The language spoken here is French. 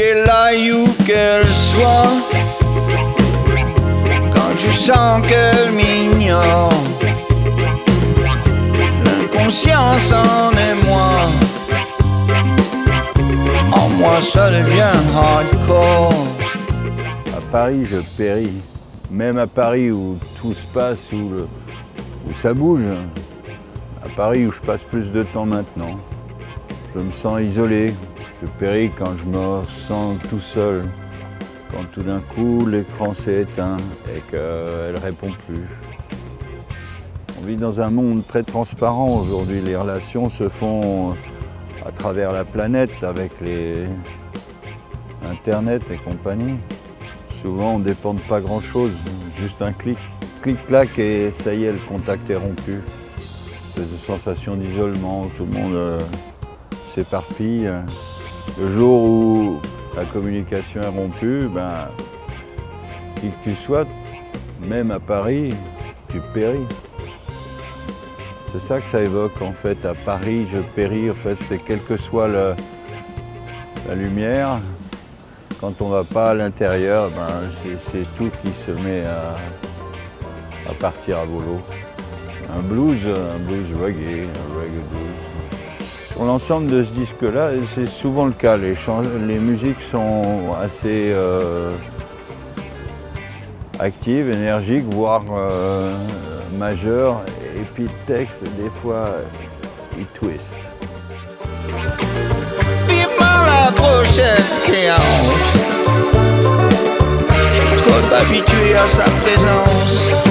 qu'elle aille où qu'elle soit. Quand je sens qu'elle m'ignore, l'inconscience en est moi. En moi ça devient hardcore. À Paris, je péris. Même à Paris où tout se passe, où, le- où ça bouge. À Paris où je passe plus de temps maintenant. Je me sens isolé. Je péris quand je me sens tout seul. Quand tout d'un coup l'écran s'est éteint et qu'elle ne répond plus. On vit dans un monde très transparent aujourd'hui. Les relations se font à travers la planète avec les Internet et compagnie. Souvent, on ne dépend de pas grand-chose, juste un clic. Clic-clac et ça y est, le contact est rompu. De sensation d'isolement, tout le monde euh, s'éparpille. Le jour où la communication est rompue, ben, qui que tu sois, même à Paris, tu péris. C'est ça que ça évoque en fait. À Paris, je péris. En fait, c'est quelle que soit la lumière, quand on va pas à l'intérieur, ben, c'est- c'est tout qui se met à, à partir à volo. Un blues, un blues reggae, un reggae blues. Sur l'ensemble de ce disque-là, c'est souvent le cas. Les, musiques sont assez euh, actives, énergiques, voire euh, majeures. Et puis le texte, des fois, il twist. Je suis trop habitué à sa présence.